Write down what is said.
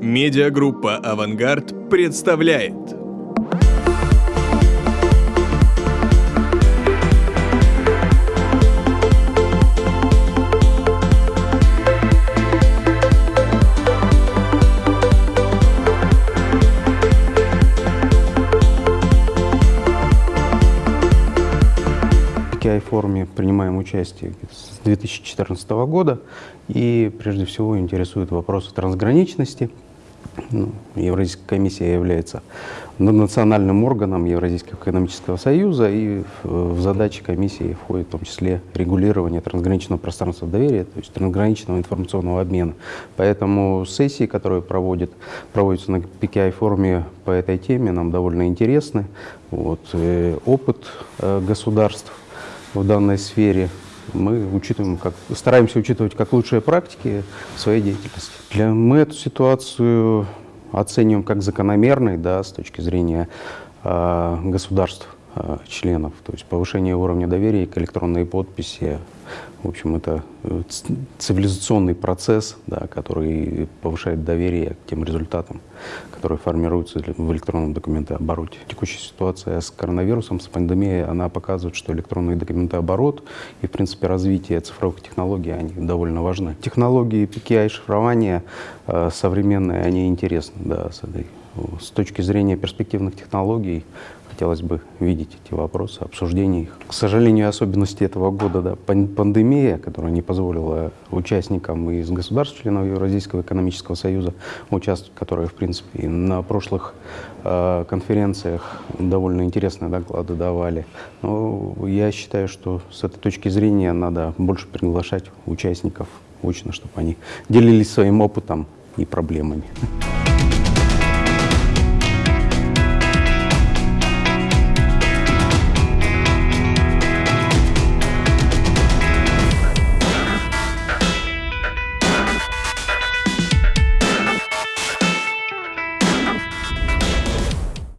Медиагруппа «Авангард» представляет KI-форуме принимаем участие с 2014 года, и прежде всего интересуют вопросы трансграничности. Ну, Евразийская комиссия является национальным органом Евразийского экономического союза, и в, задачи комиссии входит в том числе регулирование трансграничного пространства доверия, то есть трансграничного информационного обмена. Поэтому сессии, которые проводят, проводятся на PKI-форуме по этой теме, нам довольно интересны. Вот, э, опыт э, государств в данной сфере мы учитываем, как, стараемся учитывать как лучшие практики в своей деятельности. Для, мы эту ситуацию оцениваем как закономерной да, с точки зрения э, государств, э, членов, то есть повышение уровня доверия к электронной подписи. В общем, это э, цивилизационный процесс, да, который повышает доверие к тем результатам, которые формируются в электронном документообороте. Текущая ситуация с коронавирусом, с пандемией, она показывает, что электронный документооборот и, в принципе, развитие цифровых технологий, они довольно важны. Технологии PKI шифрования э, современные, они интересны, да, с, этой, с точки зрения перспективных технологий, хотелось бы видеть эти вопросы, обсуждение их. К сожалению, особенности этого года, да, пандемия, которая не позволила участникам из государств, членов Евразийского экономического союза участвовать, которые, в принципе, на прошлых э, конференциях довольно интересные доклады давали. Но я считаю, что с этой точки зрения надо больше приглашать участников очно, чтобы они делились своим опытом и проблемами.